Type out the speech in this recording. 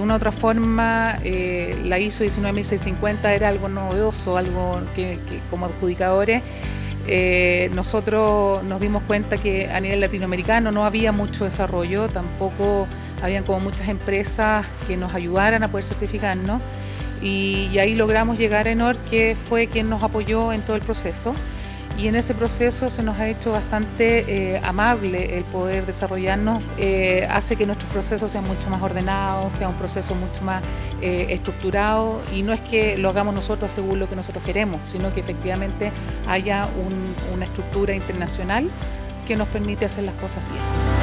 u otra forma eh, la ISO 19650 era algo novedoso, algo que, como adjudicadores eh, nosotros nos dimos cuenta que a nivel latinoamericano no había mucho desarrollo, tampoco habían como muchas empresas que nos ayudaran a poder certificarnos y, y ahí logramos llegar a Enor que fue quien nos apoyó en todo el proceso y en ese proceso se nos ha hecho bastante eh, amable el poder desarrollarnos, eh, hace que nuestros procesos sean mucho más ordenados, sea un proceso mucho más eh, estructurado y no es que lo hagamos nosotros según lo que nosotros queremos, sino que efectivamente haya una estructura internacional que nos permite hacer las cosas bien.